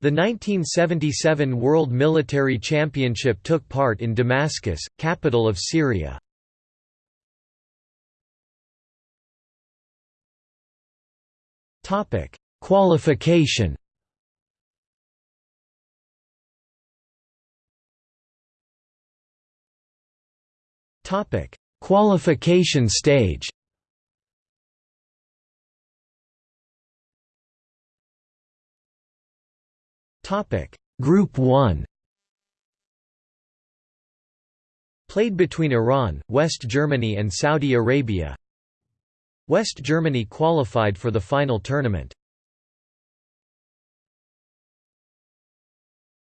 The 1977 World Military Championship took part in Damascus, capital of Syria. Topic: Qualification. Topic: Qualification stage. Topic: Group 1. Played between Iran, West Germany and Saudi Arabia. West Germany qualified for the final tournament.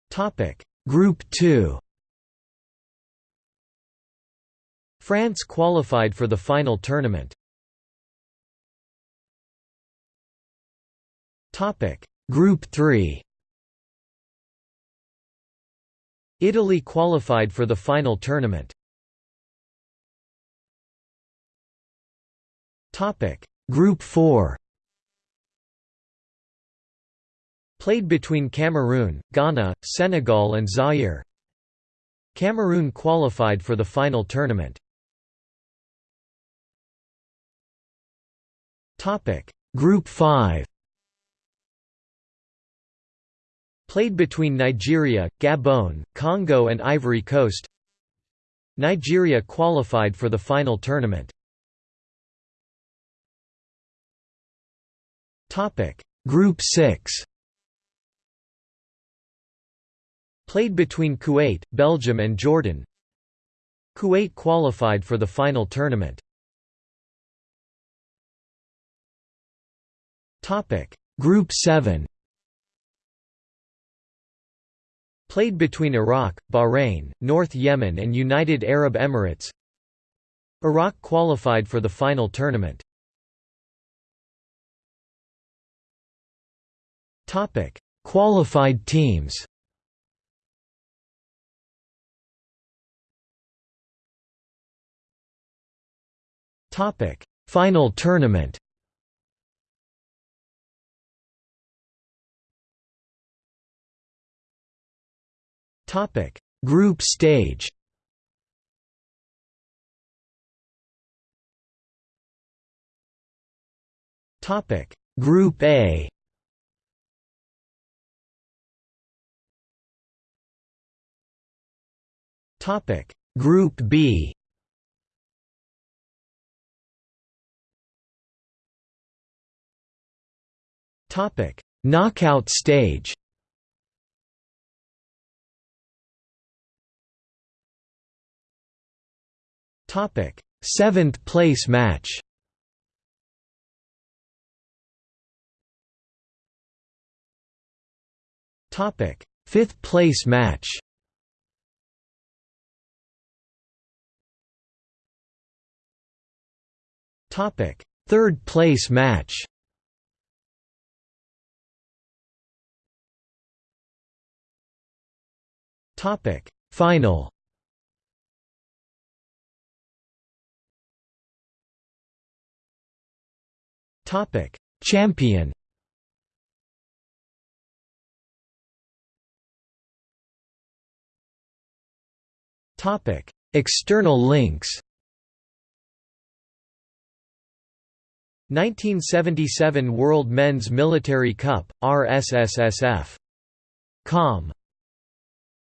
Topic: Group 2. France qualified for the final tournament. Topic: Group 3. Italy qualified for the final tournament. Topic: Group 4. Played between Cameroon, Ghana, Senegal and Zaire. Cameroon qualified for the final tournament. Topic: Group 5. Played between Nigeria, Gabon, Congo and Ivory Coast. Nigeria qualified for the final tournament. Group 6. Played between Kuwait, Belgium and Jordan. Kuwait qualified for the final tournament. Group 7. Played between Iraq, Bahrain, North Yemen and United Arab Emirates. Iraq qualified for the final tournament. Qualified teams. Final tournament. Topic: Group stage. Topic: Group A. Topic: Group B. Topic: Knockout stage. Topic: Seventh place match. Topic: Fifth place match. Topic: Third place match. Topic: Final. Topic: Champion. Topic: External links. 1977 World Men's Military Cup, RSSSF. Com